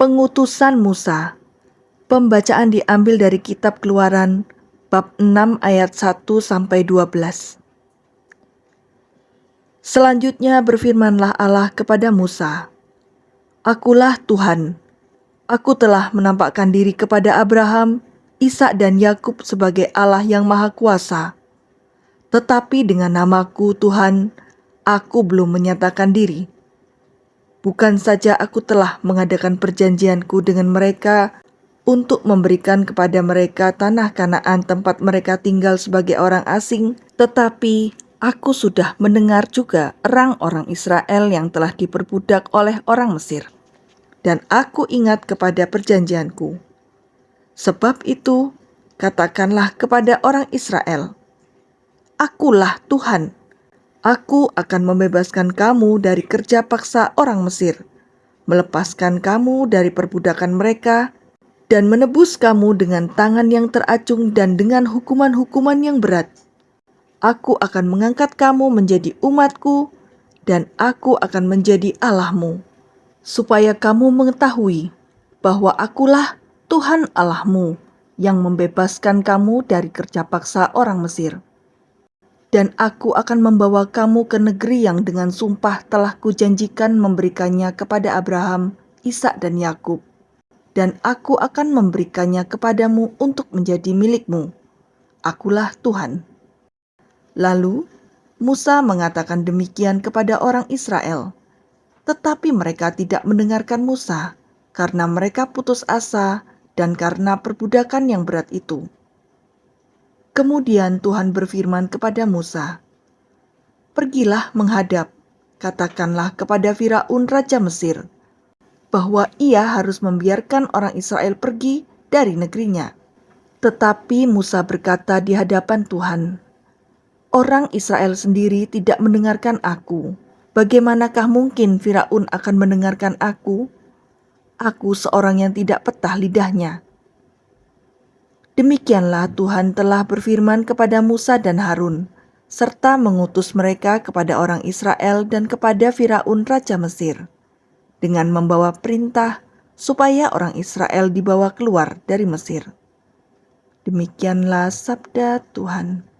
Pengutusan Musa Pembacaan diambil dari kitab Keluaran bab 6 ayat 1 sampai 12. Selanjutnya berfirmanlah Allah kepada Musa, Akulah Tuhan, aku telah menampakkan diri kepada Abraham, Ishak dan Yakub sebagai Allah yang Maha Kuasa. Tetapi dengan namaku Tuhan, aku belum menyatakan diri. Bukan saja aku telah mengadakan perjanjianku dengan mereka untuk memberikan kepada mereka tanah Kanaan tempat mereka tinggal sebagai orang asing, tetapi aku sudah mendengar juga erang orang Israel yang telah diperbudak oleh orang Mesir. Dan aku ingat kepada perjanjianku. Sebab itu, katakanlah kepada orang Israel, Akulah Tuhan. Aku akan membebaskan kamu dari kerja paksa orang Mesir, melepaskan kamu dari perbudakan mereka, dan menebus kamu dengan tangan yang teracung dan dengan hukuman-hukuman yang berat. Aku akan mengangkat kamu menjadi umatku, dan aku akan menjadi Allahmu, supaya kamu mengetahui bahwa akulah Tuhan Allahmu yang membebaskan kamu dari kerja paksa orang Mesir. Dan aku akan membawa kamu ke negeri yang dengan sumpah telah kujanjikan memberikannya kepada Abraham, Ishak dan Yakub dan aku akan memberikannya kepadamu untuk menjadi milikmu. Akulah Tuhan. Lalu Musa mengatakan demikian kepada orang Israel, tetapi mereka tidak mendengarkan Musa karena mereka putus asa dan karena perbudakan yang berat itu. Kemudian Tuhan berfirman kepada Musa, "Pergilah menghadap, katakanlah kepada Firaun raja Mesir, bahwa ia harus membiarkan orang Israel pergi dari negerinya. Tetapi Musa berkata di hadapan Tuhan, "Orang Israel sendiri tidak mendengarkan aku. Bagaimanakah mungkin Firaun akan mendengarkan aku? Aku seorang yang tidak petah lidahnya." Demikianlah Tuhan telah berfirman kepada Musa dan Harun, serta mengutus mereka kepada orang Israel dan kepada Firaun raja Mesir dengan membawa perintah supaya orang Israel dibawa keluar dari Mesir. Demikianlah sabda Tuhan.